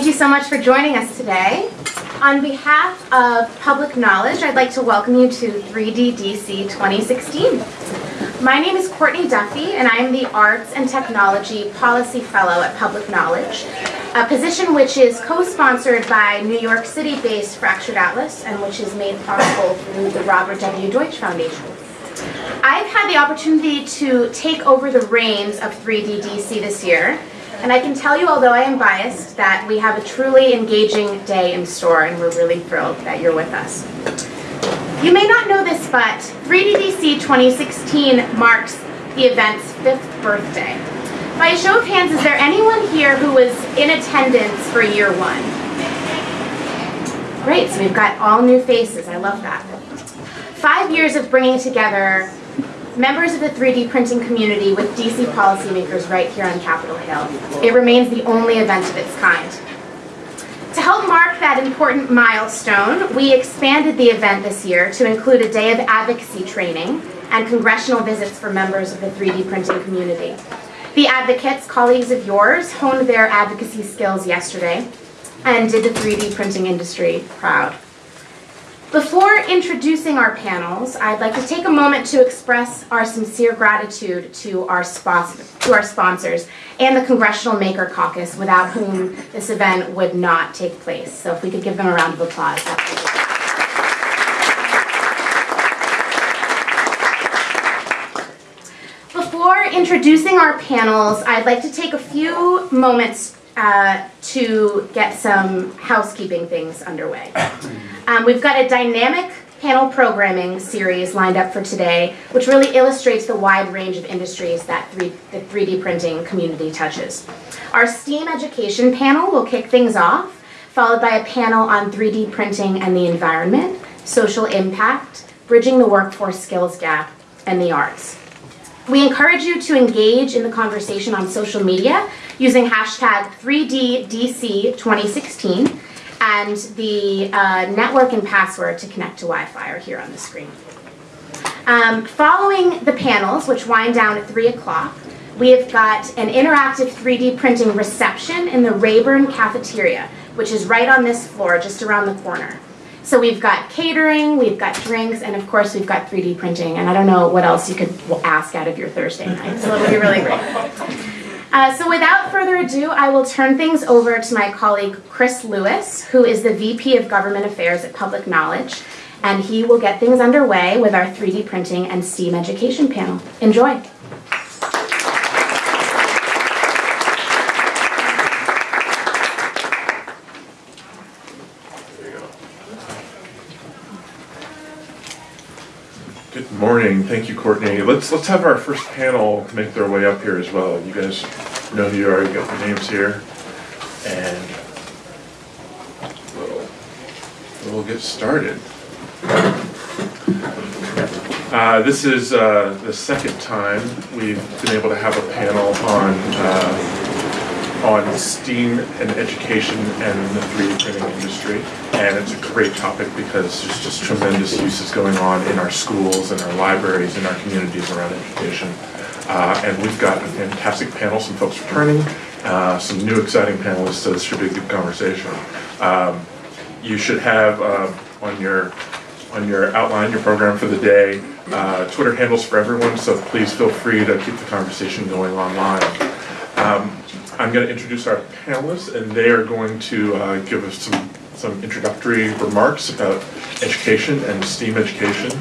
Thank you so much for joining us today. On behalf of Public Knowledge, I'd like to welcome you to 3DDC 2016. My name is Courtney Duffy, and I am the Arts and Technology Policy Fellow at Public Knowledge, a position which is co-sponsored by New York City-based Fractured Atlas and which is made possible through the Robert W. Deutsch Foundation. I've had the opportunity to take over the reins of 3DDC this year, and I can tell you, although I am biased, that we have a truly engaging day in store, and we're really thrilled that you're with us. You may not know this, but 3DDC 2016 marks the event's fifth birthday. By a show of hands, is there anyone here who was in attendance for year one? Great, so we've got all new faces. I love that. Five years of bringing together members of the 3D printing community with DC policymakers right here on Capitol Hill. It remains the only event of its kind. To help mark that important milestone, we expanded the event this year to include a day of advocacy training and congressional visits for members of the 3D printing community. The advocates, colleagues of yours, honed their advocacy skills yesterday and did the 3D printing industry proud. Before introducing our panels, I'd like to take a moment to express our sincere gratitude to our, to our sponsors and the Congressional Maker Caucus, without whom this event would not take place. So if we could give them a round of applause. Before introducing our panels, I'd like to take a few moments uh, to get some housekeeping things underway. Um, we've got a dynamic panel programming series lined up for today, which really illustrates the wide range of industries that 3, the 3D printing community touches. Our STEAM education panel will kick things off, followed by a panel on 3D printing and the environment, social impact, bridging the workforce skills gap, and the arts. We encourage you to engage in the conversation on social media using hashtag 3DDC2016 and the uh, network and password to connect to Wi-Fi are here on the screen. Um, following the panels, which wind down at 3 o'clock, we have got an interactive 3D printing reception in the Rayburn Cafeteria, which is right on this floor, just around the corner. So we've got catering, we've got drinks, and of course we've got 3D printing, and I don't know what else you could ask out of your Thursday night, so it'll be really great. Uh, so without further ado, I will turn things over to my colleague Chris Lewis, who is the VP of Government Affairs at Public Knowledge, and he will get things underway with our 3D printing and STEAM education panel. Enjoy. Good morning. Thank you, Courtney. Let's let's have our first panel make their way up here as well. You guys know who you are. You got the names here, and we'll, we'll get started. Uh, this is uh, the second time we've been able to have a panel on uh, on STEAM and education and the 3D printing industry. And it's a great topic because there's just tremendous uses going on in our schools, in our libraries, in our communities around education. Uh, and we've got a fantastic panel, some folks returning, uh, some new exciting panelists, so this should be a good conversation. Um, you should have uh, on your on your outline, your program for the day, uh, Twitter handles for everyone, so please feel free to keep the conversation going online. I'm going to introduce our panelists, and they are going to uh, give us some, some introductory remarks about education and STEAM education,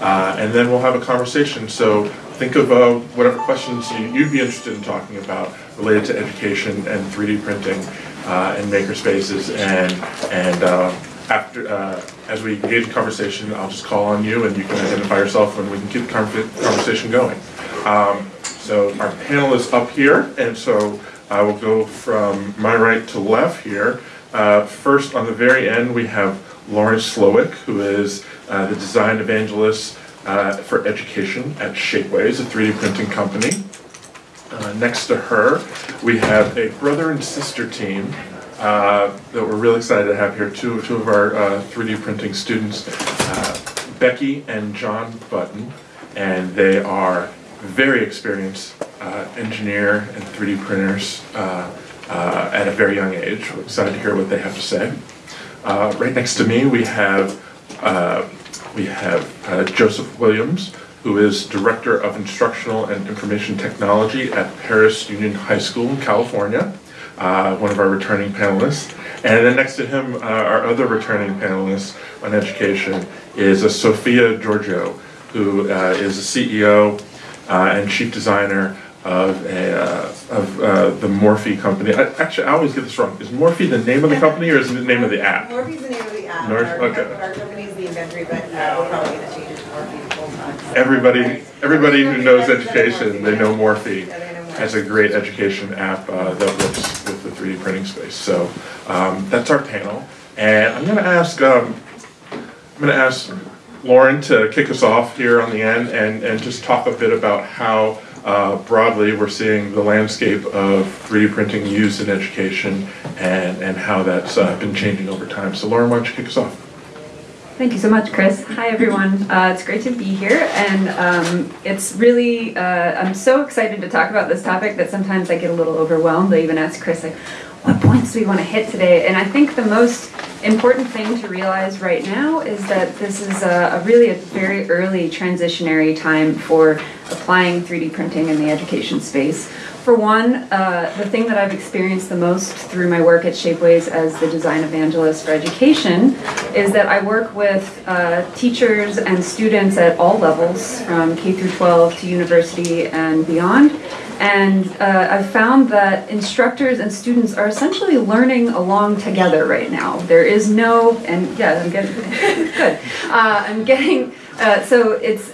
uh, and then we'll have a conversation. So think of uh, whatever questions you'd be interested in talking about related to education and 3D printing uh, and makerspaces, and and uh, after uh, as we engage in conversation, I'll just call on you, and you can identify yourself, and we can keep the conversation going. Um, so our panel is up here, and so I will go from my right to left here. Uh, first, on the very end, we have Lauren Slowik, who is uh, the design evangelist uh, for education at Shapeways, a 3D printing company. Uh, next to her, we have a brother and sister team uh, that we're really excited to have here, two, two of our 3D uh, printing students, Becky and John Button, and they are very experienced uh, engineer and 3D printers, uh, uh, at a very young age. We're excited to hear what they have to say. Uh, Right next to me, we have, uh, we have Joseph Williams, who is Director of Instructional and Information Technology at Perris Union High School in California, uh, one of our returning panelists. And then next to him, uh, our other returning panelist on education is uh, Sophia Georgiou, who is the CEO and chief designer of a, uh, of uh, the Morphi company. I- Actually, I always get this wrong. Is Morphi the name of the company or is it the name of the app? Morphi's the name of the app. North- Our- okay. Our company's the Inventery, but uh, we're probably gonna change it to Morphi full time. Everybody, everybody who knows education, they know Morphi Yeah, they know Morphi. as a great education app uh, that works with the 3D printing space. So um, that's our panel. And I'm gonna ask, um, I'm gonna ask Lauren to kick us off here on the end and, and just talk a bit about how uh, broadly we're seeing the landscape of 3D printing used in education and, and how that's uh, been changing over time. So Lauren, why don't you kick us off? Thank you so much, Chris. Hi, everyone. Uh, it's great to be here, and um, it's really, uh, I'm so excited to talk about this topic that sometimes I get a little overwhelmed. I even ask Chris, like, what points do we want to hit today? And I think the most important thing to realize right now is that this is a, a really a very early transitionary time for applying 3D printing in the education space. For one, uh, the thing that I've experienced the most through my work at Shapeways as the design evangelist for education is that I work with uh, teachers and students at all levels, from K through 12 to university and beyond. And uh, I've found that instructors and students are essentially learning along together right now. There is no, and yeah, I'm getting good. Uh, I'm getting uh, so it's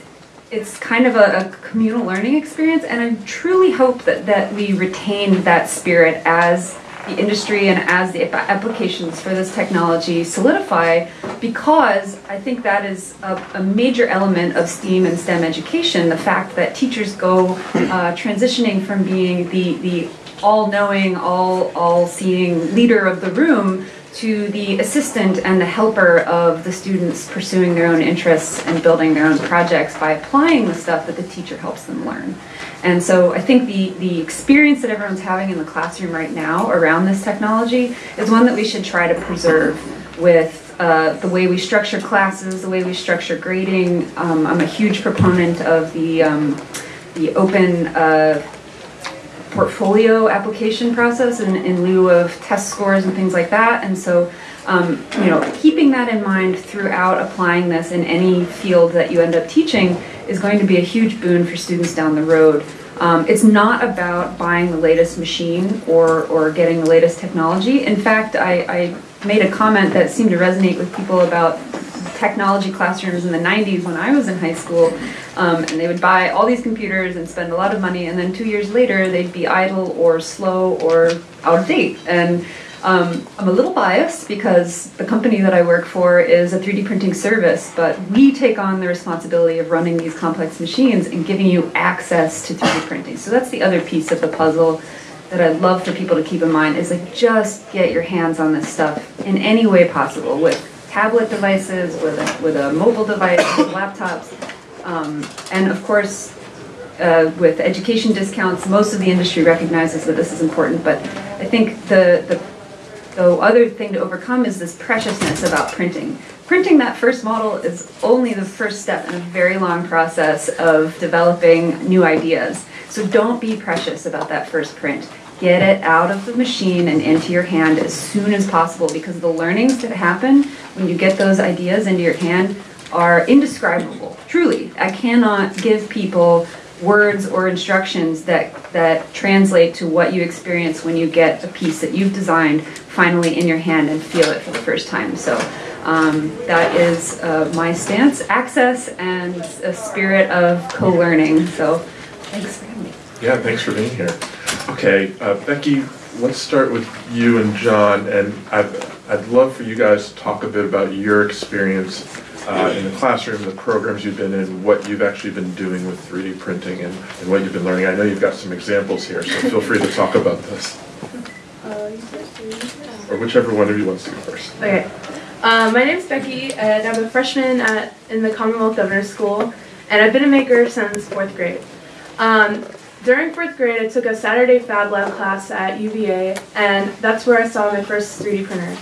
it's kind of a, a communal learning experience, and I truly hope that that we retain that spirit as the industry and as the applications for this technology solidify because I think that is a, a major element of STEAM and STEM education the fact that teachers go uh, transitioning from being the, the all knowing, all, all seeing leader of the room to the assistant and the helper of the students pursuing their own interests and building their own projects by applying the stuff that the teacher helps them learn. And so I think the, the experience that everyone's having in the classroom right now around this technology is one that we should try to preserve with uh, the way we structure classes, the way we structure grading. Um, I'm a huge proponent of the, um, the open uh, portfolio application process in, in lieu of test scores and things like that. And so, um, you know, keeping that in mind throughout applying this in any field that you end up teaching is going to be a huge boon for students down the road. Um, it's not about buying the latest machine or, or getting the latest technology. In fact, I, I made a comment that seemed to resonate with people about technology classrooms in the 90s when I was in high school. Um, and they would buy all these computers and spend a lot of money, and then two years later, they'd be idle or slow or out of date. And um, I'm a little biased because the company that I work for is a 3D printing service, but we take on the responsibility of running these complex machines and giving you access to 3D printing. So that's the other piece of the puzzle that I'd love for people to keep in mind is like just get your hands on this stuff in any way possible with tablet devices, with a, with a mobile device, with laptops. Um, and of course, uh, with education discounts, most of the industry recognizes that this is important, but I think the, the, the other thing to overcome is this preciousness about printing. Printing that first model is only the first step in a very long process of developing new ideas. So don't be precious about that first print. Get it out of the machine and into your hand as soon as possible because the learnings that happen when you get those ideas into your hand are indescribable. Truly, I cannot give people words or instructions that that translate to what you experience when you get a piece that you've designed finally in your hand and feel it for the first time. So um, that is uh, my stance: access and a spirit of co-learning. So thanks for having me. Yeah, thanks for being here. Okay, uh, Becky, let's start with you and John, and I'd, I'd love for you guys to talk a bit about your experience uh, in the classroom, the programs you've been in, what you've actually been doing with 3D printing, and, and what you've been learning. I know you've got some examples here, so feel free to talk about this, or whichever one of you wants to go first. Okay. Um, my is Becky, and I'm a freshman at, in the Commonwealth Governor's School, and I've been a maker since fourth grade. Um, during fourth grade, I took a Saturday Fab Lab class at UVA, and that's where I saw my first 3D printer.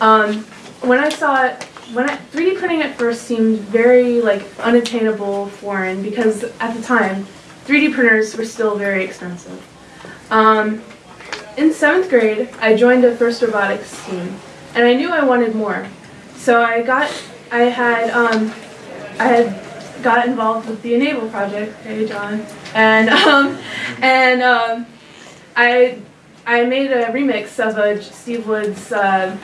Um, when I saw it, when I, 3D printing at first seemed very like unattainable, foreign, because at the time, 3D printers were still very expensive. Um, in seventh grade, I joined a FIRST robotics team, and I knew I wanted more. So I got, I had, um, I had got involved with the e-NABLE project. Hey, John, and um, and um, I, I made a remix of a Steve Woods uh,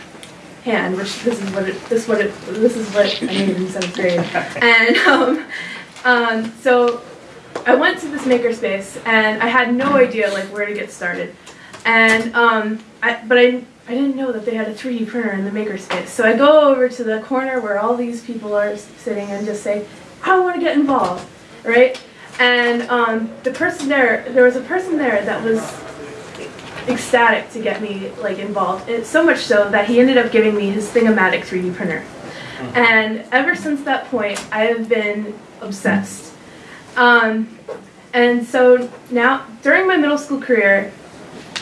hand, which this is what it, this what it, this is what I made in seventh grade, and um, um, so I went to this makerspace and I had no idea like where to get started. And um, I, but I, I didn't know that they had a 3D printer in the makerspace. So I go over to the corner where all these people are sitting and just say, I want to get involved, right? And um, the person there, there was a person there that was ecstatic to get me like involved. It, so much so that he ended up giving me his Thing-O-Matic 3D printer. And ever since that point, I have been obsessed. Um, and so now, during my middle school career,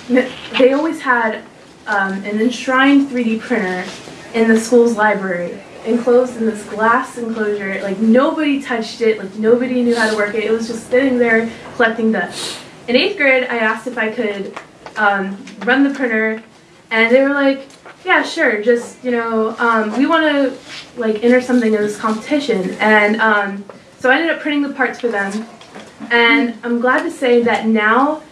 they always had um, an enshrined 3D printer in the school's library, enclosed in this glass enclosure. Like nobody touched it, like nobody knew how to work it. It was just sitting there collecting dust. In eighth grade, I asked if I could um, run the printer, and they were like, "Yeah, sure. Just you know, um, we want to like enter something in this competition." And um, so I ended up printing the parts for them. And I'm glad to say that now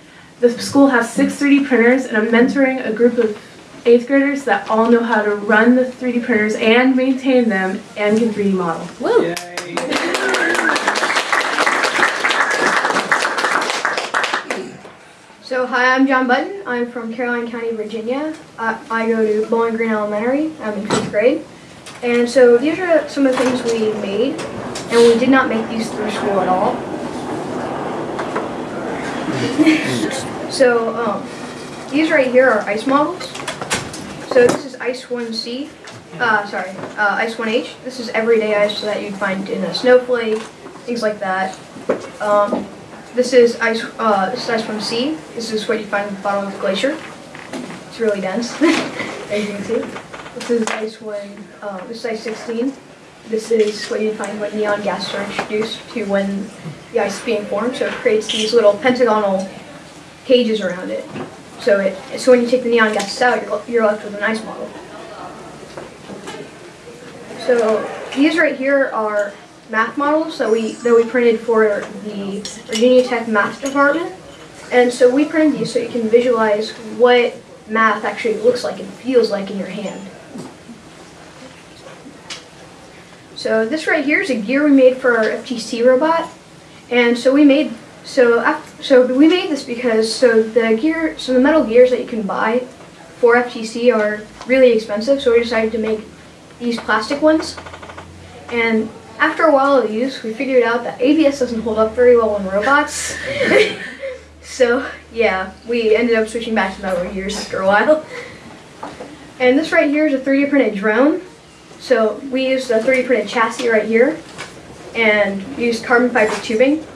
the school has six 3D printers, and I'm mentoring a group of eighth graders that all know how to run the 3D printers and maintain them and can 3D model. Woo! So, hi, I'm John Button. I'm from Caroline County, Virginia. I, I go to Bowling Green Elementary. I'm in fifth grade. And so, these are some of the things we made, and we did not make these through school at all. so, um, these right here are ice models. So, this is Ice 1C. Uh, sorry, uh, Ice 1H. This is everyday ice that you'd find in a snowflake, things like that. Um, this is ice. Uh, this is ice from sea. This is what you find at the bottom of the glacier. It's really dense, as you can see. This is ice 1, uh, this is ice 16. This is what you find when neon gases are introduced to when the ice is being formed. So it creates these little pentagonal cages around it. So it. So when you take the neon gases out, you're, you're left with an ice model. So these right here are math models that we that we printed for the Virginia Tech math department. And so we printed these so you can visualize what math actually looks like and feels like in your hand. So this right here is a gear we made for our FTC robot. And so we made so af- so we made this because so the gear so the metal gears that you can buy for FTC are really expensive. So we decided to make these plastic ones. And after a while of use, we figured out that ABS doesn't hold up very well on robots. so yeah, we ended up switching back to metal gears after a while. And this right here is a 3D printed drone. So we used a 3D printed chassis right here, and used carbon fiber tubing,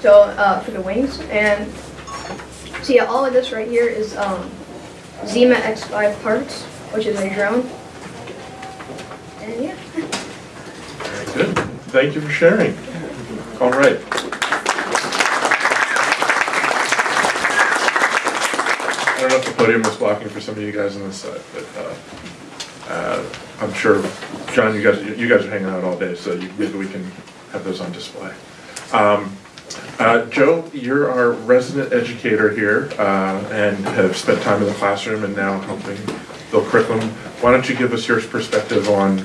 so uh, for the wings. And so yeah, all of this right here is um, Syma X5 parts, which is a drone. And yeah. Very good. Thank you for sharing. All right. I don't know if the podium is blocking for some of you guys on this side, but uh, uh, I'm sure, John, you guys, you guys are hanging out all day, so you- maybe we can have those on display. Um, uh, Joe, you're our resident educator here uh, and have spent time in the classroom and now helping build curriculum. Why don't you give us your perspective on,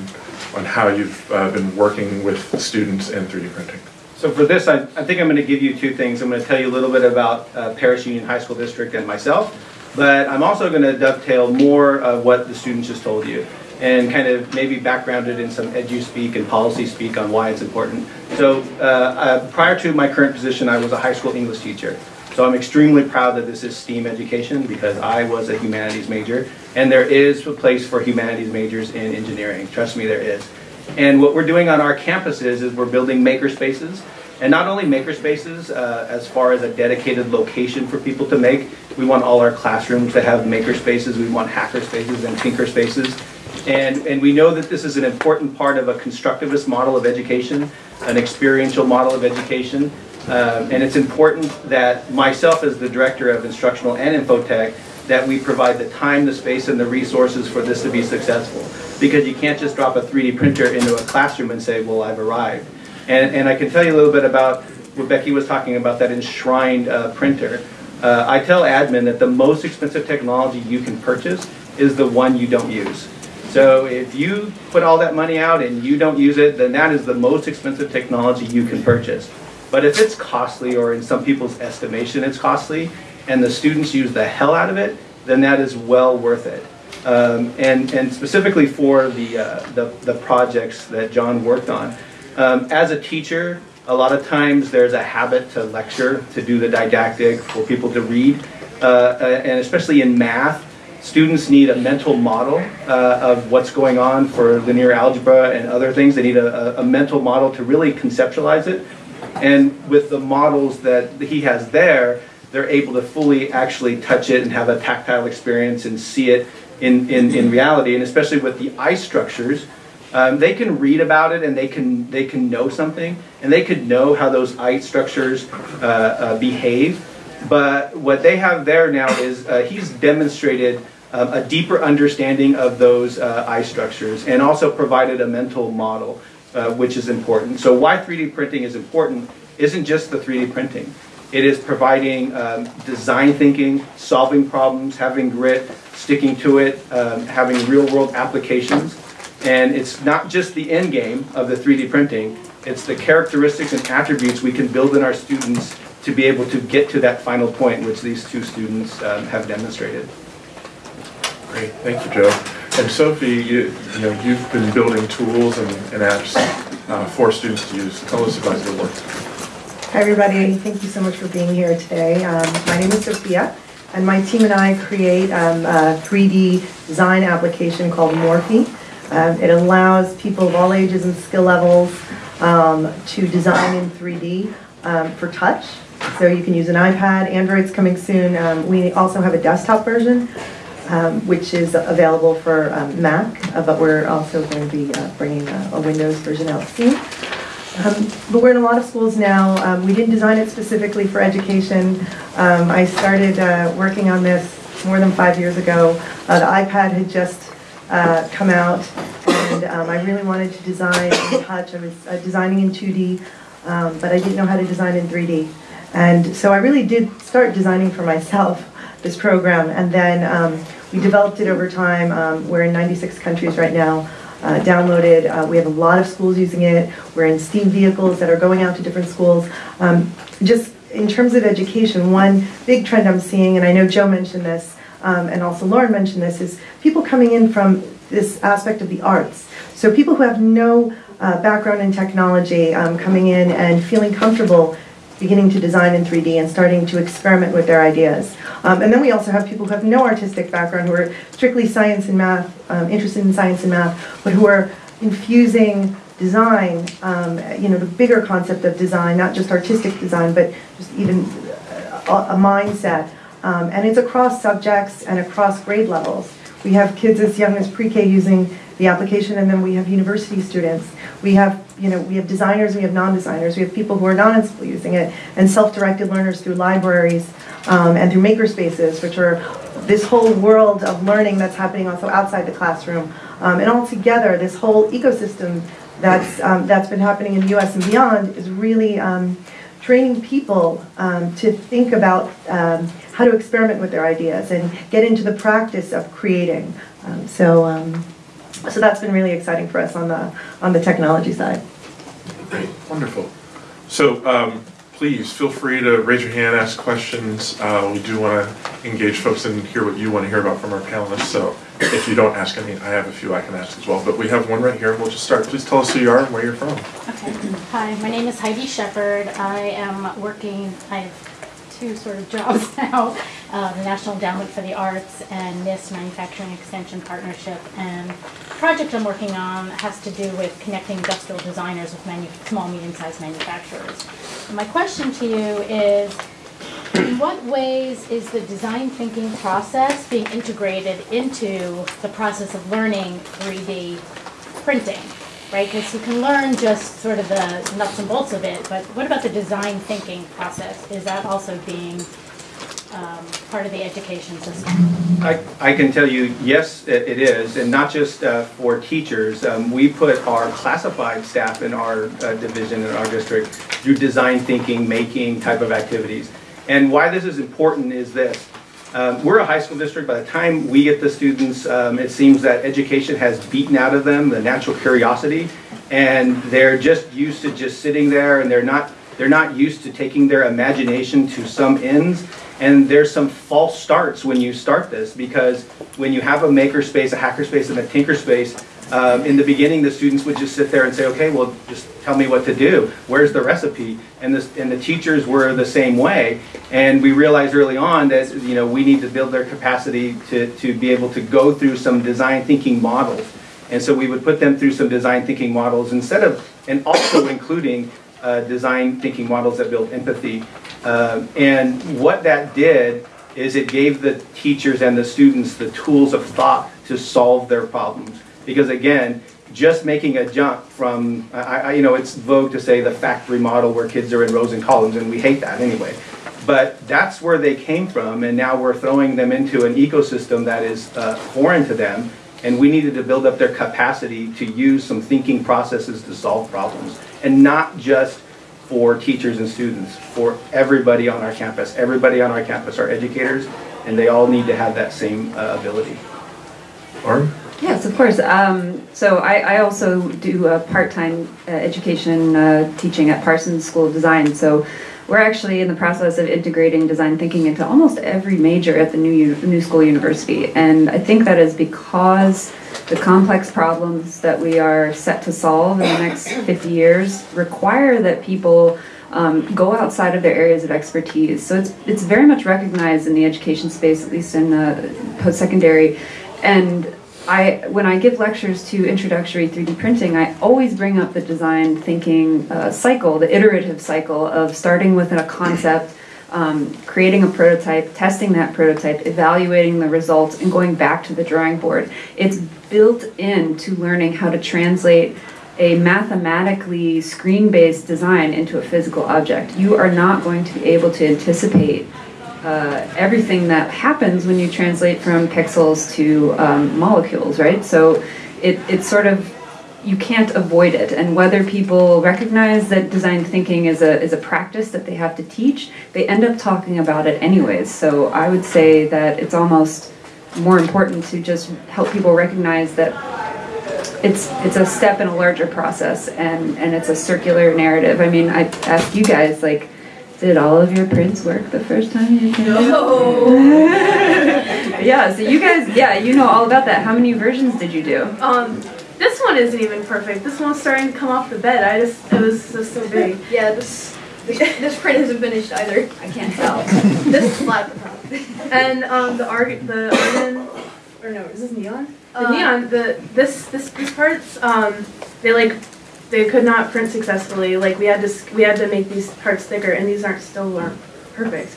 on how you've uh, been working with students and 3D printing? So for this, I, I think I'm going to give you two things. I'm going to tell you a little bit about uh, Perris Union High School District and myself, but I'm also going to dovetail more of what the students just told you and kind of maybe backgrounded in some edu speak and policy speak on why it's important. So uh, uh, prior to my current position, I was a high school English teacher. So I'm extremely proud that this is STEAM education because I was a humanities major and there is a place for humanities majors in engineering. Trust me, there is. And what we're doing on our campuses is we're building maker spaces And not only makerspaces, uh, as far as a dedicated location for people to make, we want all our classrooms to have makerspaces, we want hacker spaces and tinker spaces. And, and we know that this is an important part of a constructivist model of education, an experiential model of education. Um, and it's important that myself as the director of instructional and infotech, that we provide the time, the space, and the resources for this to be successful. Because you can't just drop a 3D printer into a classroom and say, well, I've arrived. And, and I can tell you a little bit about what Becky was talking about, that enshrined uh, printer. Uh, I tell admin that the most expensive technology you can purchase is the one you don't use. So if you put all that money out and you don't use it, then that is the most expensive technology you can purchase. But if it's costly, or in some people's estimation it's costly, and the students use the hell out of it, then that is well worth it. Um, and, and specifically for the, uh, the, the projects that John worked on. Um, as a teacher, a lot of times there's a habit to lecture, to do the didactic, for people to read. Uh, uh, and especially in math, students need a mental model uh, of what's going on for linear algebra and other things. They need a, a, mental model to really conceptualize it. And with the models that he has there, they're able to fully actually touch it and have a tactile experience and see it in, in, in reality. And especially with the eye structures, um, they can read about it and they can they can know something and they could know how those eye structures uh, uh, behave. But what they have there now is uh, he's demonstrated um, a deeper understanding of those uh, eye structures and also provided a mental model, uh, which is important. So why 3D printing is important isn't just the 3D printing. It is providing um, design thinking, solving problems, having grit, sticking to it, um, having real world applications. And it's not just the end game of the 3D printing, it's the characteristics and attributes we can build in our students to be able to get to that final point, which these two students um, have demonstrated. Great, thank you, Joe. And Sophie, you, you know, you've been building tools and, and apps uh, for students to use. Tell us about your work. Hi, everybody. Thank you so much for being here today. Um, my name is Sophia, and my team and I create um, a 3D design application called Morphi. Um, it allows people of all ages and skill levels um, to design in 3D um, for touch. So you can use an iPad, Android's coming soon. Um, we also have a desktop version, um, which is available for um, Mac, uh, but we're also going to be uh, bringing a, a, Windows version out soon. but we're in a lot of schools now. we didn't design it specifically for education. I started uh, working on this more than five years ago. Uh, the iPad had just uh, come out, and um, I really wanted to design in touch. I was uh, designing in 2D, um, but I didn't know how to design in 3D. And so I really did start designing for myself this program, and then um, we developed it over time. Um, we're in 96 countries right now. Uh, downloaded. Uh, we have a lot of schools using it. We're in STEAM vehicles that are going out to different schools. Um, just in terms of education, one big trend I'm seeing, and I know Joe mentioned this, um, and also Lauren mentioned this, is people coming in from this aspect of the arts. So people who have no uh, background in technology um, coming in and feeling comfortable beginning to design in 3D and starting to experiment with their ideas. Um, and then we also have people who have no artistic background, who are strictly science and math, um, interested in science and math, but who are infusing design, um, you know, the bigger concept of design, not just artistic design, but just even a, a mindset um, and it's across subjects and across grade levels. We have kids as young as pre-K using the application, and then we have university students. We have, you know, we have designers, we have non-designers, we have people who are school using it, and self-directed learners through libraries um, and through makerspaces, which are this whole world of learning that's happening also outside the classroom. Um, and all together, this whole ecosystem that's, um, that's been happening in the US and beyond is really um, training people um, to think about um, how to experiment with their ideas and get into the practice of creating. So, so that's been really exciting for us on the on the technology side. Great, wonderful. So um, please feel free to raise your hand, ask questions. Uh, we do want to engage folks and hear what you want to hear about from our panelists. So if you don't ask any, I have a few I can ask as well. But we have one right here. We'll just start. Please tell us who you are and where you're from. Okay. Hi, my name is Heidi Shepard. I am working, I have two sort of jobs now, uh, the National Endowment for the Arts and NIST Manufacturing Extension Partnership. And project I'm working on has to do with connecting industrial designers with small, medium-sized manufacturers. And my question to you is, in what ways is the design thinking process being integrated into the process of learning 3D printing? Right, because you can learn just sort of the nuts and bolts of it, but what about the design thinking process? Is that also being um, part of the education system? I, I can tell you, yes, it it is, and not just uh, for teachers. Um, We put our classified staff in our uh, division, in our district, through design thinking, making type of activities. And why this is important is this. Um, We're a high school district. By the time we get the students, um, it seems that education has beaten out of them the natural curiosity, and they're just used to just sitting there, and they're not, they're not used to taking their imagination to some ends. And there's some false starts when you start this, because when you have a makerspace, a hackerspace, and a tinker space, um, in the beginning, the students would just sit there and say, okay, well, just tell me what to do. Where's the recipe? And this, and the teachers were the same way. And we realized early on that, you know, we need to build their capacity to, to be able to go through some design thinking models. And so we would put them through some design thinking models instead of, and also including uh, design thinking models that build empathy. Um, and what that did is it gave the teachers and the students the tools of thought to solve their problems. Because again, just making a jump from, I, I, you know, it's vogue to say the factory model where kids are in rows and columns, and we hate that anyway. But that's where they came from, and now we're throwing them into an ecosystem that is uh, foreign to them, and we needed to build up their capacity to use some thinking processes to solve problems, and not just for teachers and students, for everybody on our campus. Everybody on our campus are educators, and they all need to have that same uh, ability. Lauren? Yes, of course. Um, so I, I also do a part-time uh, education uh, teaching at Parsons School of Design. So we're actually in the process of integrating design thinking into almost every major at the new new school university, and I think that is because the complex problems that we are set to solve in the next 50 years require that people um, go outside of their areas of expertise. So it's it's very much recognized in the education space, at least in uh, post-secondary, and I, when I give lectures to introductory 3D printing, I always bring up the design thinking uh, cycle, the iterative cycle of starting with a concept, um, creating a prototype, testing that prototype, evaluating the results, and going back to the drawing board. It's built into learning how to translate a mathematically screen-based design into a physical object. You are not going to be able to anticipate uh, everything that happens when you translate from pixels to um, molecules, right? So it, it's sort of you can't avoid it. And whether people recognize that design thinking is a is a practice that they have to teach, they end up talking about it anyways. So I would say that it's almost more important to just help people recognize that it's it's a step in a larger process and and it's a circular narrative. I mean, I ask you guys like did all of your prints work the first time you came? No. yeah, so you guys, yeah, you know all about that. How many versions did you do? Um, this one isn't even perfect. This one's starting to come off the bed. I just, it was just so big. Yeah, this this, this print isn't finished either. I can't tell. This is flat the top. And um, the arg, the argon, or no, is this neon? The Uh, neon, the this this these parts, um, they like, they could not print successfully. Like we had to we had to make these parts thicker, and these aren't still aren't perfect.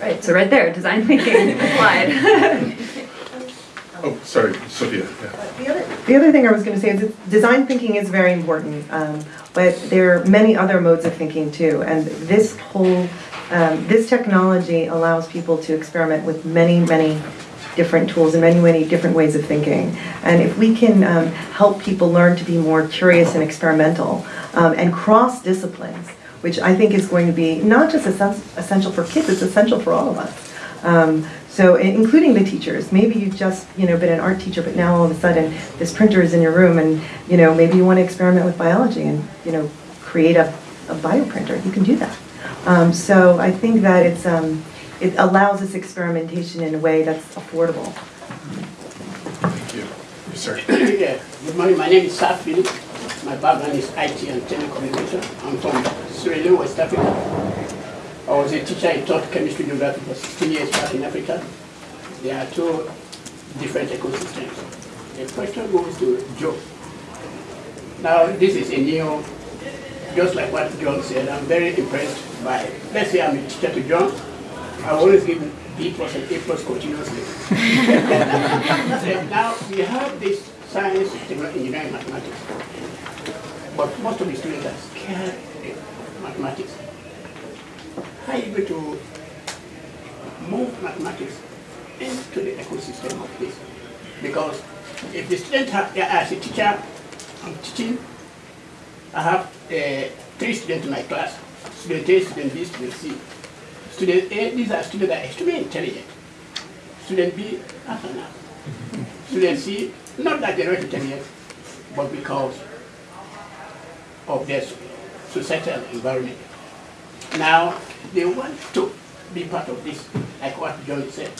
Right, so right there, design thinking applied. Oh, sorry, Sophia, yeah. The other, the other thing I was going to say is that design thinking is very important, um, but there are many other modes of thinking too. And this whole, um, this technology allows people to experiment with many, many different tools and many, many different ways of thinking. And if we can um, help people learn to be more curious and experimental um, and cross disciplines, which I think is going to be not just essential for kids, it's essential for all of us. Um, so, including the teachers, maybe you've just, you know, been an art teacher, but now all of a sudden this printer is in your room, and you know, maybe you want to experiment with biology and you know, create a, a bioprinter. You can do that. Um, so, I think that it's um, it allows this experimentation in a way that's affordable. Thank you. Yes, sir. Yeah, good morning. My name is Safi. My background is IT and telecommunication. I'm from Sierra Leone, West Africa. I was a teacher, I taught chemistry geography for 16 years back in Africa. There are two different ecosystems. The question goes to Joe. Now, this is a new, just like what John said, I'm very impressed by, let's say I'm a teacher to John, I always give B plus and A plus continuously. now, we have this science, technology, engineering, mathematics. But most of the students are scared of mathematics. How are you going to move mathematics into the ecosystem of this? Because if the student have, yeah, as a teacher, I'm teaching, I have uh, three students in my class, student A, student B, student C. Student A, these are students that are extremely intelligent. Student B, and. Student C, not that they're not intelligent, but because of their societal environment. Now, they want to be part of this, like what John said.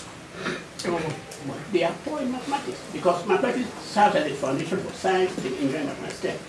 They are poor in mathematics because mathematics serves as a foundation for science, the engineering of mathematics.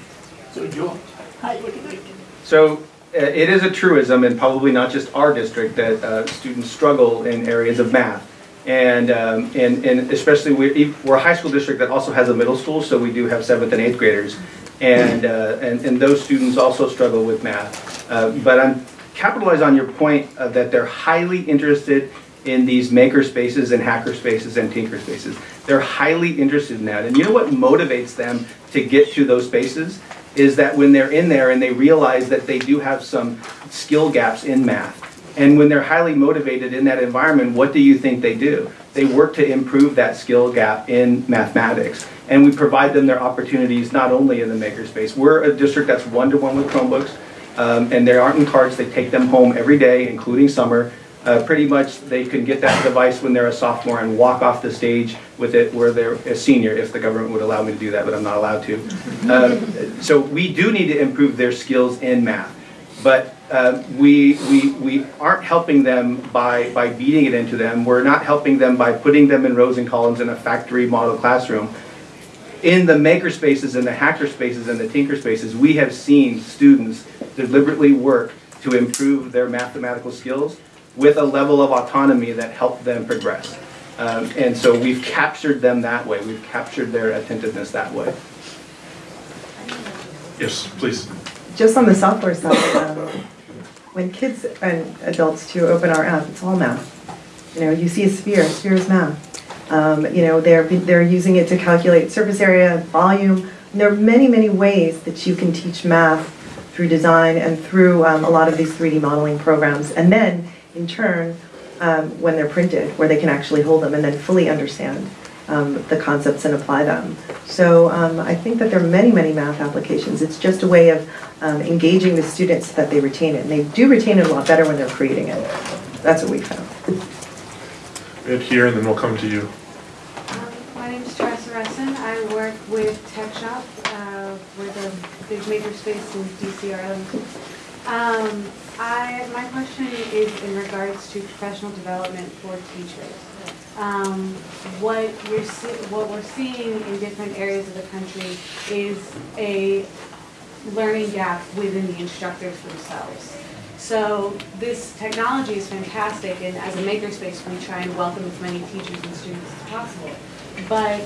So, Joe, how are you going to do it? So it is a truism, and probably not just our district, that uh, students struggle in areas of math. And, um, and, and especially we're, we're a high school district that also has a middle school, so we do have seventh and eighth graders. And, uh, and, and those students also struggle with math. Uh, but I'm capitalize on your point uh, that they're highly interested in these maker spaces and hacker spaces and tinker spaces. They're highly interested in that. And you know what motivates them to get to those spaces? Is that when they're in there and they realize that they do have some skill gaps in math. And when they're highly motivated in that environment, what do you think they do? They work to improve that skill gap in mathematics. And we provide them their opportunities not only in the makerspace. We're a district that's one-to-one with Chromebooks, um, and they aren't in carts. They take them home every day, including summer. Uh, pretty much they can get that device when they're a sophomore and walk off the stage with it where they're a senior, if the government would allow me to do that, but I'm not allowed to. Uh, so we do need to improve their skills in math. But uh, we, we, we aren't helping them by, by beating it into them. We're not helping them by putting them in rows and columns in a factory model classroom. In the maker spaces and the hacker spaces and the tinker spaces, we have seen students deliberately work to improve their mathematical skills with a level of autonomy that helped them progress. Um, and so we've captured them that way. We've captured their attentiveness that way. Yes, please. Just on the software side, um, when kids and adults too open our app, it's all math. You know, you see a sphere, a sphere is math. Um, you know, they're, they're using it to calculate surface area, volume. And there are many, many ways that you can teach math through design and through um, a lot of these 3D modeling programs. And then, in turn, um, when they're printed, where they can actually hold them and then fully understand um, the concepts and apply them. So um, I think that there are many, many math applications. It's just a way of um, engaging the students so that they retain it. And they do retain it a lot better when they're creating it. That's what we found. Ed here, and then we'll come to you. Um, My name is Teresa Resson. I work with Tech Shop. Uh, we're the big makerspace in DC, Arlington. I, my question is in regards to professional development for teachers. Um, what see, what we're seeing in different areas of the country is a learning gap within the instructors themselves. So this technology is fantastic, and as a makerspace, we try and welcome as many teachers and students as possible. But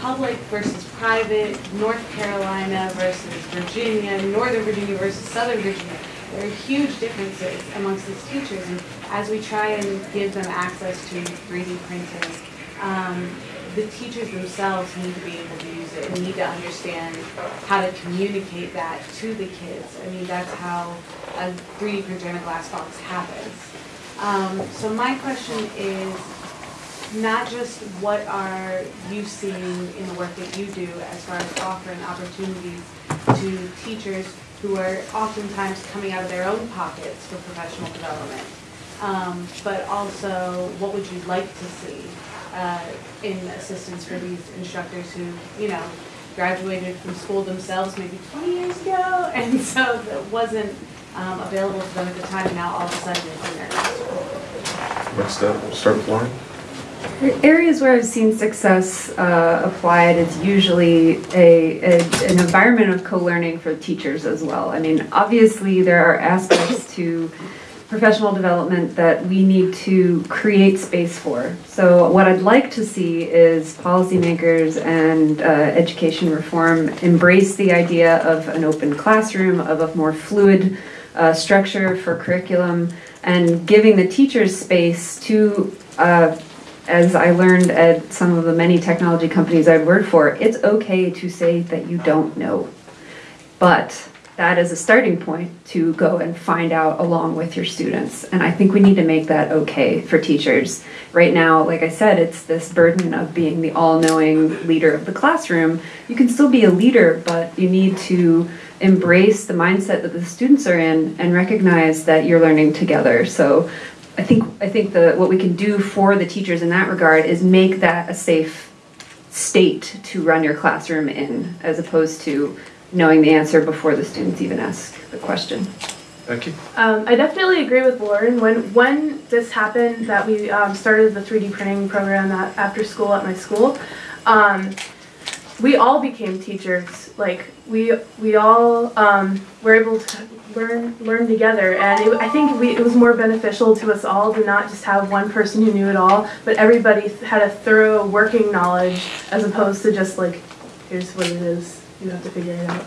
public versus private, North Carolina versus Virginia, Northern Virginia versus Southern Virginia, there are huge differences amongst these teachers, and as we try and give them access to 3D printers, um, the teachers themselves need to be able to use it and need to understand how to communicate that to the kids. I mean, that's how a 3D printer in a glass box happens. Um, so my question is not just what are you seeing in the work that you do as far as offering opportunities to teachers who are oftentimes coming out of their own pockets for professional development, um, but also what would you like to see uh, in assistance for these instructors who, you know, graduated from school themselves maybe 20 years ago, and so that wasn't um, available to them at the time, and now all of a sudden it's in their. Let's uh, we'll start with Lauren. Areas where I've seen success uh, applied, it's usually a, a, an environment of co-learning for teachers as well. I mean, obviously there are aspects to professional development that we need to create space for. So what I'd like to see is policymakers and uh, education reform embrace the idea of an open classroom, of a more fluid uh, structure for curriculum, and giving the teachers space to, uh, as I learned at some of the many technology companies I've worked for, it's okay to say that you don't know. But that is a starting point to go and find out along with your students. And I think we need to make that okay for teachers. Right now, like I said, it's this burden of being the all knowing leader of the classroom. You can still be a leader, but you need to embrace the mindset that the students are in and recognize that you're learning together. So I think I think the what we can do for the teachers in that regard is make that a safe state to run your classroom in as opposed to knowing the answer before the students even ask the question. Becky? Um, I definitely agree with Lauren. When when this happened, that we um, started the 3D printing program at, after school at my school, um, we all became teachers. Like we we all um, were able to learn learn together, and it, I think we, it was more beneficial to us all to not just have one person who knew it all, but everybody had a thorough working knowledge as opposed to just like here's what it is. You have to figure it out.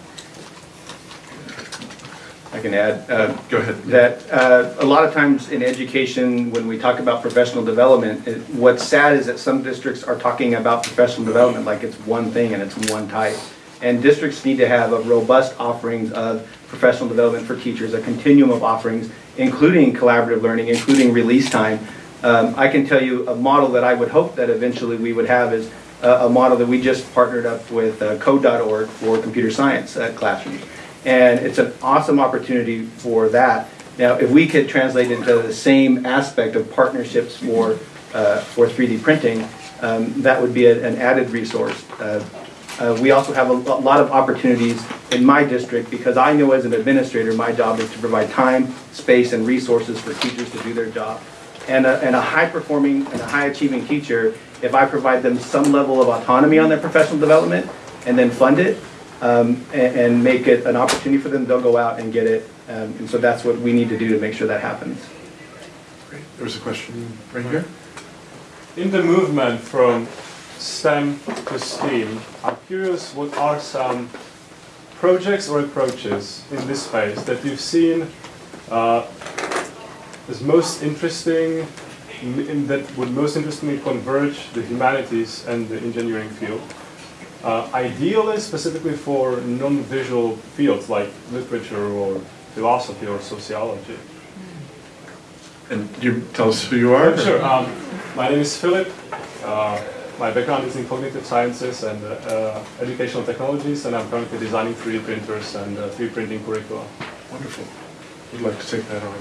I can add, uh, Go ahead. that uh, a lot of times in education, when we talk about professional development, it- what's sad is that some districts are talking about professional development like it's one thing and it's one type. And districts need to have a robust offerings of professional development for teachers, a continuum of offerings, including collaborative learning, including release time. Um, I can tell you a model that I would hope that eventually we would have is a, a model that we just partnered up with uh, Code.org for computer science uh, classrooms. And it's an awesome opportunity for that. Now, if we could translate into the same aspect of partnerships for, uh, for 3D printing, um, that would be a- an added resource. Uh, uh, We also have a lo- lot of opportunities in my district because I know as an administrator, my job is to provide time, space, and resources for teachers to do their job. And a, and a high-performing and a high-achieving teacher, if I provide them some level of autonomy on their professional development and then fund it, um, and, and make it an opportunity for them, they'll go out and get it. Um, and so that's what we need to do to make sure that happens. Great. There was a question right here. In the movement from STEM to STEAM, I'm curious what are some projects or approaches in this space that you've seen uh, as most interesting, in, that would most interestingly converge the humanities and the engineering field. Uh, ideally, specifically for non-visual fields like literature or philosophy or sociology. And you tell us who you are? Yeah, Sure. Um, my name is Philip. Uh, my background is in cognitive sciences and uh, uh, educational technologies, and I'm currently designing 3D printers and uh, 3D printing curricula. Wonderful. Would like to take that on.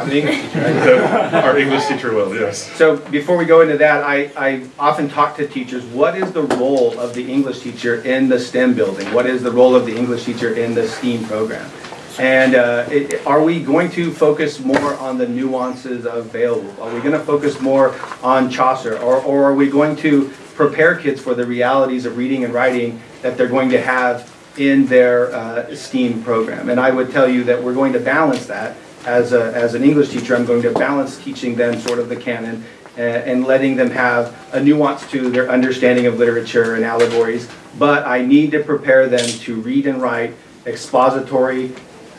I'm the English teacher, right? Our English teacher will, yes. So before we go into that, I, I often talk to teachers, what is the role of the English teacher in the STEM building? What is the role of the English teacher in the STEAM program? And uh, it- are we going to focus more on the nuances of Beowulf? Are we going to focus more on Chaucer? Or, or are we going to prepare kids for the realities of reading and writing that they're going to have in their uh, STEAM program? And I would tell you that we're going to balance that. As, a, as an English teacher, I'm going to balance teaching them sort of the canon uh, and letting them have a nuance to their understanding of literature and allegories. But I need to prepare them to read and write expository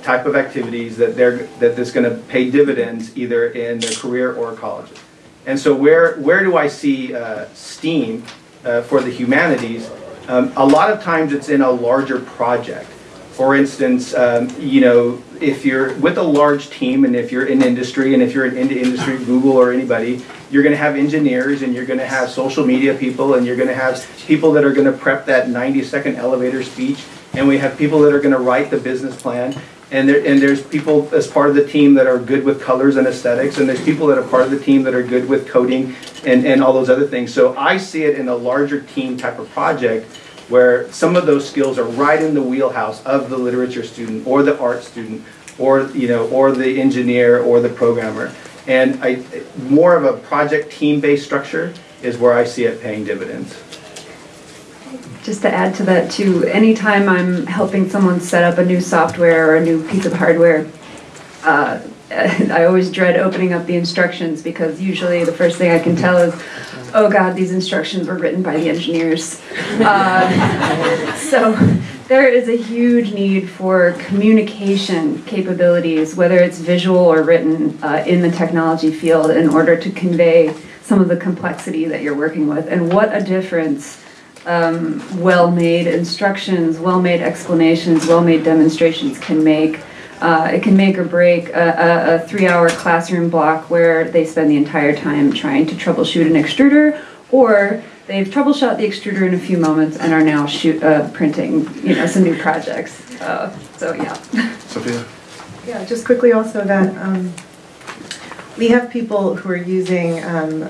type of activities that they're, that that's going to pay dividends either in their career or colleges. And so where, where do I see uh, STEAM uh, for the humanities? Um, a lot of times it's in a larger project. For instance, um, you know, if you're with a large team and if you're in industry and if you're in industry, Google or anybody, you're going to have engineers and you're going to have social media people and you're going to have people that are going to prep that 90 second elevator speech and we have people that are going to write the business plan and there, and there's people as part of the team that are good with colors and aesthetics, and there's people that are part of the team that are good with coding and, and all those other things. So I see it in a larger team type of project where some of those skills are right in the wheelhouse of the literature student or the art student or you know or the engineer or the programmer. And I more of a project team-based structure is where I see it paying dividends. Just to add to that too, anytime I'm helping someone set up a new software or a new piece of hardware, uh, I always dread opening up the instructions because usually the first thing I can tell is, oh God, these instructions were written by the engineers. Uh, so there is a huge need for communication capabilities, whether it's visual or written, uh, in the technology field in order to convey some of the complexity that you're working with. And what a difference um, well-made instructions, well-made explanations, well-made demonstrations can make. Uh, it can make or break a, a, a three-hour classroom block where they spend the entire time trying to troubleshoot an extruder, or they've troubleshot the extruder in a few moments and are now shoot, uh, printing, you know, some new projects. Uh, so yeah. Sophia? Yeah, just quickly also that um, we have people who are using um,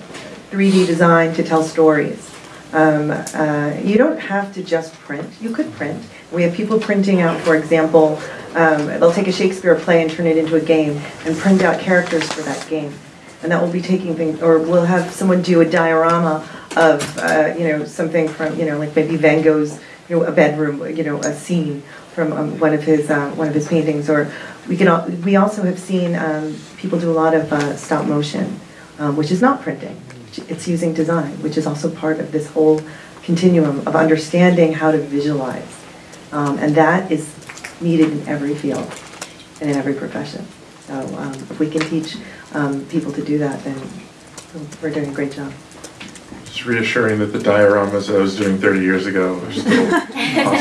3D design to tell stories. Um, uh, You don't have to just print, you could print. We have people printing out, for example, um, they'll take a Shakespeare play and turn it into a game and print out characters for that game. And that will be taking things, or we'll have someone do a diorama of, uh, you know, something from, you know, like maybe Van Gogh's, you know, a bedroom, you know, a scene from um, one of his, uh, one of his paintings. Or we can, al- we also have seen um, people do a lot of uh, stop motion, um, which is not printing. It's using design, which is also part of this whole continuum of understanding how to visualize. Um, And that is needed in every field and in every profession. So um, if we can teach um, people to do that, then we're doing a great job. It's reassuring that the dioramas I was doing 30 years ago are still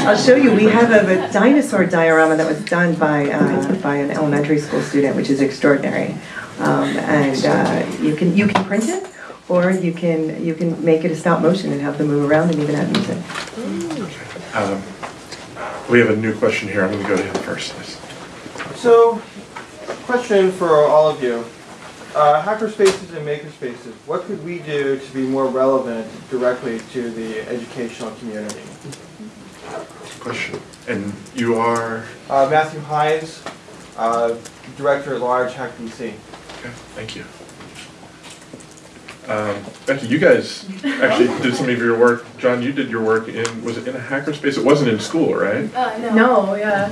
I'll show you, we have a a dinosaur diorama that was done by, uh, by an elementary school student, which is extraordinary. Um, And uh, you can, you can print it, or you can, you can make it a stop motion and have them move around and even add music. Um, We have a new question here. I'm going to go to him first. please. So, question for all of you. Uh, hacker spaces and makerspaces, what could we do to be more relevant directly to the educational community? Question. And you are? Uh, Matthew Hines, uh, Director at Large, HacDC. Okay, thank you. Um, Becky, you guys actually did some of your work. John, you did your work in, was it in a hackerspace? It wasn't in school, right? Uh, no, yeah.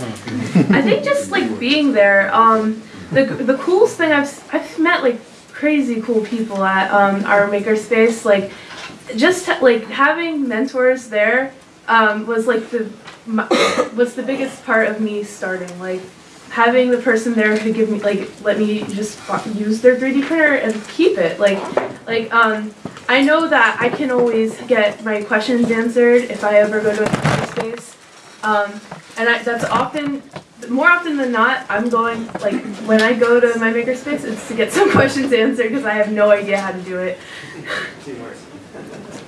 I think just like being there, um, the the coolest thing I've I've met like crazy cool people at um, our makerspace. Like, just like having mentors there um, was like the my, was the biggest part of me starting. Like, having the person there who give me like let me just use their 3D printer and keep it. Like, like um, I know that I can always get my questions answered if I ever go to a makerspace. Um, and I, that's often, more often than not, I'm going, like, when I go to my makerspace, it's to get some questions answered because I have no idea how to do it.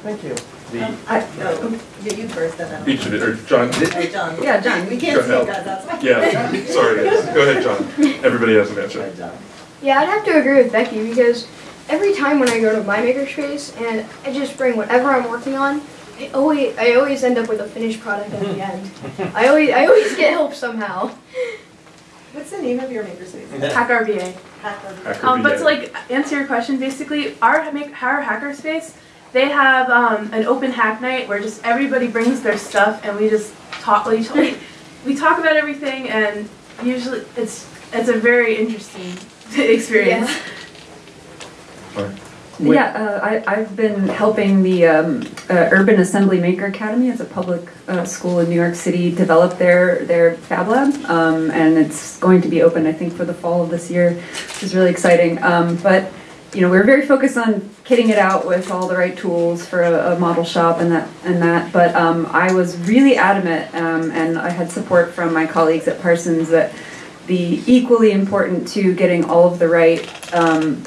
Thank you. I, no, you you first, then I'll. Each of it, or John? Hey, John, yeah, John, we can't Go see you ahead. guys, that's why. Yeah, sorry guys. Go ahead, John. Everybody has an answer. Yeah, I'd have to agree with Becky because every time when I go to my makerspace and I just bring whatever I'm working on, I always I always end up with a finished product at the end. I always I always get help somehow. What's the name of your makerspace? Hack RVA. Hacker. Hacker Um, but VA. to like answer your question, basically, our make our hackerspace, they have um, an open hack night where just everybody brings their stuff and we just talk. Like, we, we talk about everything, and usually it's it's a very interesting experience. Fine. Yeah, uh, I, I've been helping the um, uh, Urban Assembly Maker Academy. It's a public uh, school in New York City. Develop their their Fab Lab, um, and it's going to be open, I think, for the fall of this year, which is really exciting. Um, but you know, we're very focused on kitting it out with all the right tools for a, a model shop and that and that. But um, I was really adamant, um, and I had support from my colleagues at Parsons that the equally important to getting all of the right um,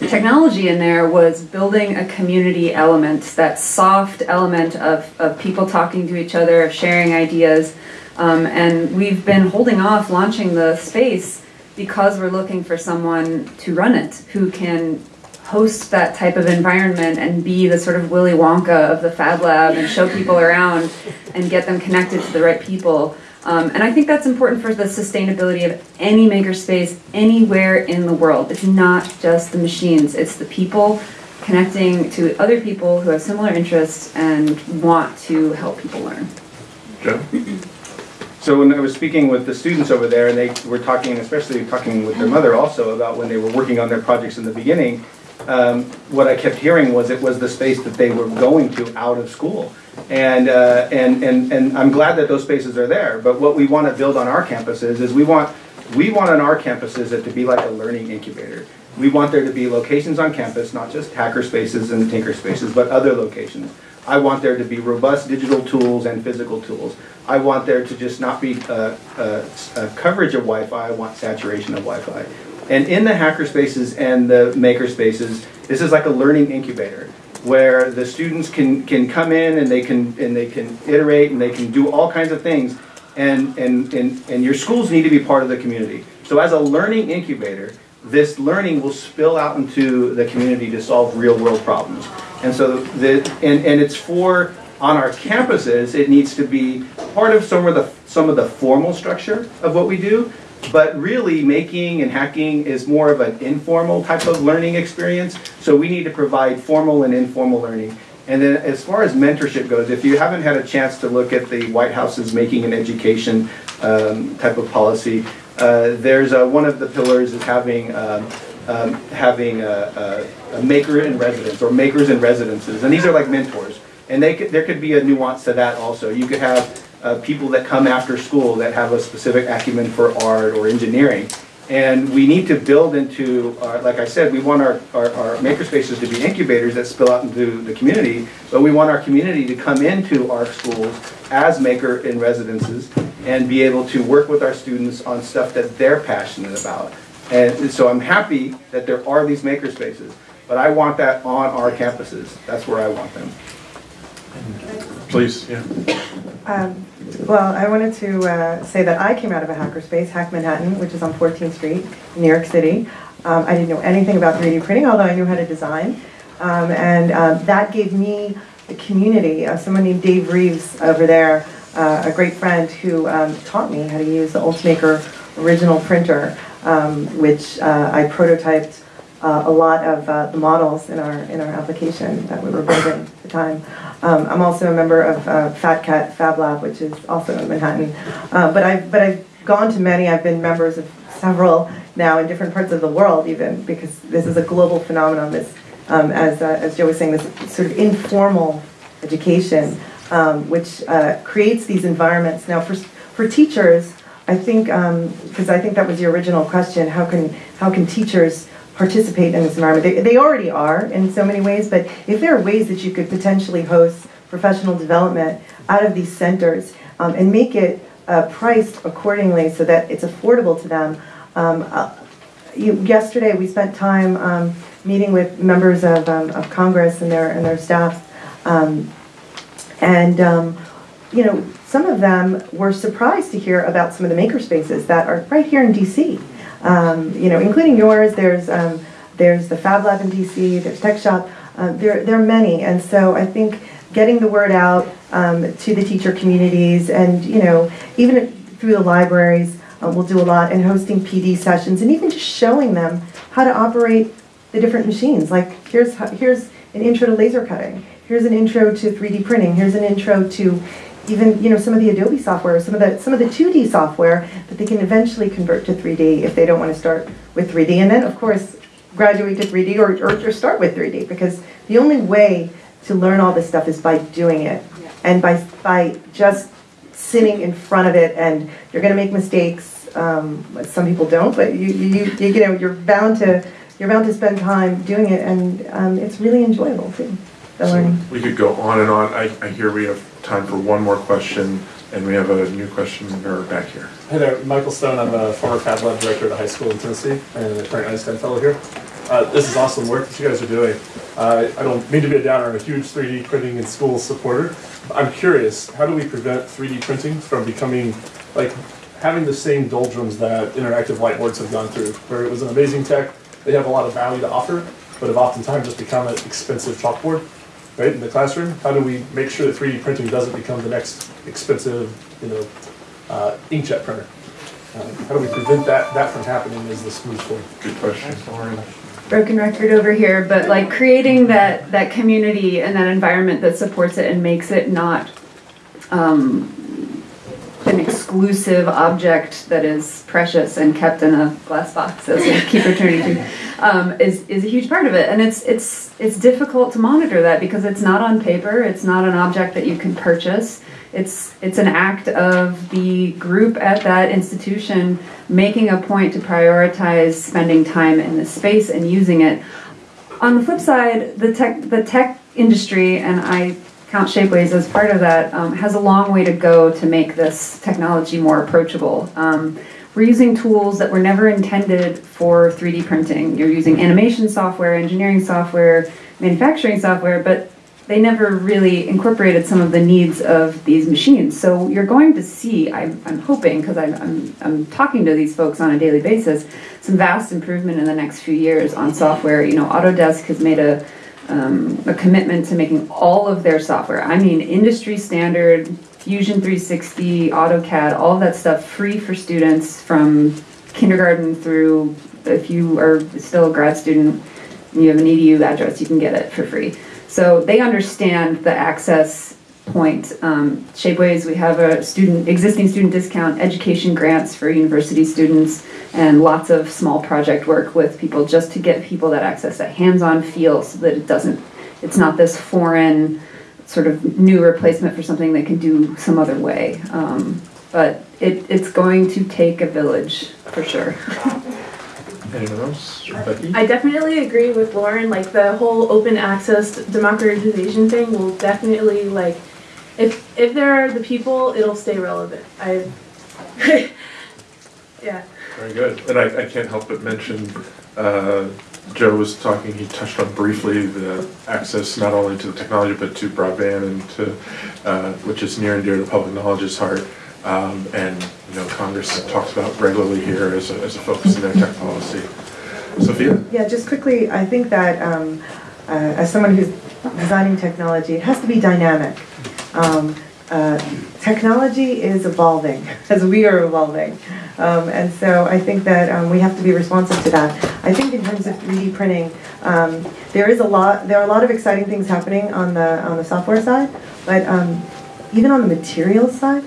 technology in there was building a community element, that soft element of, of people talking to each other, of sharing ideas. Um, and we've been holding off launching the space because we're looking for someone to run it who can host that type of environment and be the sort of Willy Wonka of the Fab Lab and show people around and get them connected to the right people. Um, and I think that's important for the sustainability of any makerspace anywhere in the world. It's not just the machines, it's the people connecting to other people who have similar interests and want to help people learn. Joe? So when I was speaking with the students over there, and they were talking, especially talking with their mother also about when they were working on their projects in the beginning, um, what I kept hearing was it was the space that they were going to out of school. And, uh, and, and, and I'm glad that those spaces are there. But what we want to build on our campuses is we want, we want on our campuses it to be like a learning incubator. We want there to be locations on campus, not just hacker spaces and tinker spaces, but other locations. I want there to be robust digital tools and physical tools. I want there to just not be uh, uh, uh, coverage of Wi-Fi, I want saturation of Wi-Fi. And in the hacker spaces and the maker spaces, this is like a learning incubator where the students can, can come in and they can, and they can iterate and they can do all kinds of things. And, and, and, and your schools need to be part of the community. So as a learning incubator, this learning will spill out into the community to solve real world problems. And so the, and, and it's for, on our campuses, it needs to be part of some of the, some of the formal structure of what we do, but really making and hacking is more of an informal type of learning experience. So we need to provide formal and informal learning. And then as far as mentorship goes, if you haven't had a chance to look at the White House's Making an Education um, type of policy, uh, there's a, one of the pillars is having um, um, having a, a, a, maker in residence or makers in residences, and these are like mentors. And they could, there could be a nuance to that also. You could have uh, people that come after school that have a specific acumen for art or engineering. And we need to build into, our, like I said, we want our, our, our makerspaces to be incubators that spill out into the community, but we want our community to come into our schools as maker in residences and be able to work with our students on stuff that they're passionate about. And so I'm happy that there are these makerspaces, but I want that on our campuses. That's where I want them. Please, yeah. Um, well, I wanted to uh, say that I came out of a hackerspace, Hack Manhattan, which is on 14th Street New York City. Um, I didn't know anything about 3D printing, although I knew how to design. Um, and um, that gave me the community. Uh, someone named Dave Reeves over there, uh, a great friend who um, taught me how to use the Ultimaker original printer, um, which uh, I prototyped uh, a lot of uh, the models in our in our application that we were building time. Um, I'm also a member of uh, Fat Cat Fab Lab, which is also in Manhattan. Uh, but I've but I've gone to many. I've been members of several now in different parts of the world, even because this is a global phenomenon. This, um, as uh, as Joe was saying, this sort of informal education, um, which uh, creates these environments. Now, for for teachers, I think because um, I think that was your original question. How can how can teachers participate in this environment. They, they already are in so many ways, but if there are ways that you could potentially host professional development out of these centers um, and make it uh, priced accordingly so that it's affordable to them. Um, uh, you, yesterday we spent time um, meeting with members of, um, of Congress and their and their staffs, um, and um, you know some of them were surprised to hear about some of the makerspaces that are right here in DC um, you know, including yours. There's um, there's the Fab Lab in DC. There's Tech Shop. Uh, there there are many, and so I think getting the word out um, to the teacher communities, and you know, even through the libraries, uh, we'll do a lot, and hosting PD sessions, and even just showing them how to operate the different machines. Like here's how, here's an intro to laser cutting. Here's an intro to 3D printing. Here's an intro to even you know some of the Adobe software, some of the some of the 2D software that they can eventually convert to 3D if they don't want to start with 3D, and then of course graduate to 3D or, or, or start with 3D because the only way to learn all this stuff is by doing it and by by just sitting in front of it and you're going to make mistakes. Um, some people don't, but you, you you you know you're bound to you're bound to spend time doing it, and um, it's really enjoyable too. The So learning. We could go on and on. I, I hear we have time for one more question, and we have a new question back here. Hey there, Michael Stone. I'm a former Fab Lab director at a high school in Tennessee and a current Einstein Fellow here. Uh, this is awesome work that you guys are doing. Uh, I don't mean to be a downer. I'm a huge 3D printing in school supporter. I'm curious, how do we prevent 3D printing from becoming like having the same doldrums that interactive whiteboards have gone through, where it was an amazing tech, they have a lot of value to offer, but have oftentimes just become an expensive chalkboard right, in the classroom? How do we make sure that 3D printing doesn't become the next expensive, you know, uh, inkjet printer? Uh, how do we prevent that, that from happening as this moves forward? Good question. broken record over here, but like creating that that community and that environment that supports it and makes it not um, an exclusive object that is precious and kept in a glass box, as we keep returning to, um, is, is a huge part of it. And it's, it's, it's difficult to monitor that because it's not on paper, it's not an object that you can purchase. It's, it's an act of the group at that institution making a point to prioritize spending time in the space and using it. On the flip side, the tech, the tech industry, and I count Shapeways as part of that, um, has a long way to go to make this technology more approachable. Um, we're using tools that were never intended for 3D printing. You're using animation software, engineering software, manufacturing software, but they never really incorporated some of the needs of these machines. So you're going to see, I'm, I'm hoping, because I'm, I'm, I'm talking to these folks on a daily basis, some vast improvement in the next few years on software. You know, Autodesk has made a um, a commitment to making all of their software. I mean, industry standard, Fusion 360, AutoCAD, all that stuff free for students from kindergarten through, if you are still a grad student and you have an EDU address, you can get it for free. So they understand the access point. Um, Shapeways, we have a student, existing student discount, education grants for university students, and lots of small project work with people just to get people that access, that hands-on feel so that it doesn't, it's not this foreign sort of new replacement for something they can do some other way. Um, but it, it's going to take a village for sure. Anyone else? Becky? I definitely agree with Lauren. Like the whole open access democratization thing will definitely like, if if there are the people, it'll stay relevant. I, yeah. Very good. And I, I can't help but mention, uh, Joe was talking, he touched on briefly the access not only to the technology, but to broadband and to, uh, which is near and dear to public knowledge's heart. Um, and, you know, Congress talks about regularly here as a, as a focus in their tech policy. Sophia? Yeah, just quickly, I think that um, uh, as someone who's designing technology, it has to be dynamic. Um, uh, technology is evolving as we are evolving. Um, and so I think that um, we have to be responsive to that. I think in terms of 3D printing, um, there is a lot, there are a lot of exciting things happening on the, on the software side, but um, even on the materials side,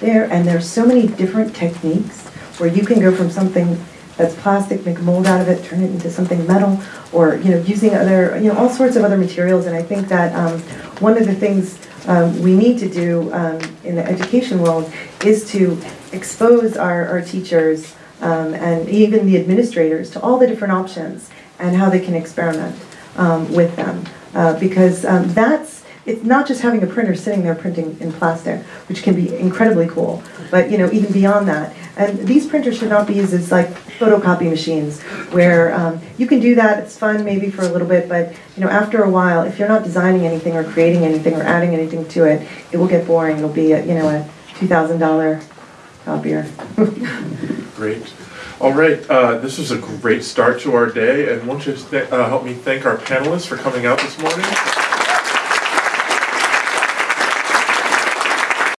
there, and there's so many different techniques where you can go from something that's plastic, make a mold out of it, turn it into something metal, or you know, using other, you know, all sorts of other materials. And I think that um, one of the things um, we need to do um, in the education world is to expose our, our teachers um, and even the administrators to all the different options and how they can experiment um, with them. Uh, because um, that's it's not just having a printer sitting there printing in plastic, which can be incredibly cool, but you know, even beyond that. And these printers should not be used as like photocopy machines, where um, you can do that, it's fun maybe for a little bit, but you know, after a while, if you're not designing anything or creating anything or adding anything to it, it will get boring. It'll be a, you know, a $2,000 copier. Great. All right, uh, this was a great start to our day, and won't you uh, help me thank our panelists for coming out this morning?